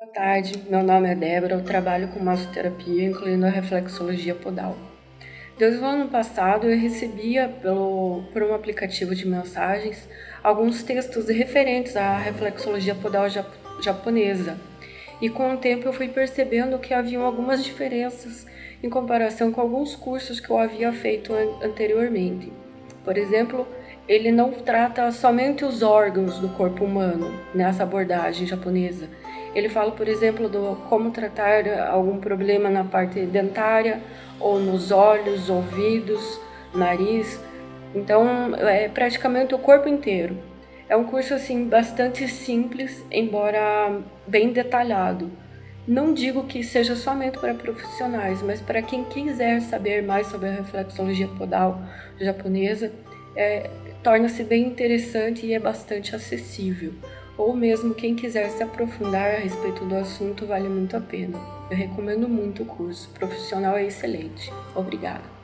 Boa tarde, meu nome é Débora, eu trabalho com massoterapia, incluindo a reflexologia podal. Desde o ano passado eu recebia pelo, por um aplicativo de mensagens alguns textos referentes à reflexologia podal japonesa. E com o tempo eu fui percebendo que haviam algumas diferenças em comparação com alguns cursos que eu havia feito anteriormente. Por exemplo, ele não trata somente os órgãos do corpo humano nessa abordagem japonesa. Ele fala, por exemplo, do como tratar algum problema na parte dentária ou nos olhos, ouvidos, nariz. Então, é praticamente o corpo inteiro. É um curso assim bastante simples, embora bem detalhado. Não digo que seja somente para profissionais, mas para quem quiser saber mais sobre a reflexologia podal japonesa, é, torna-se bem interessante e é bastante acessível. Ou mesmo quem quiser se aprofundar a respeito do assunto, vale muito a pena. Eu recomendo muito o curso, o profissional é excelente. Obrigada.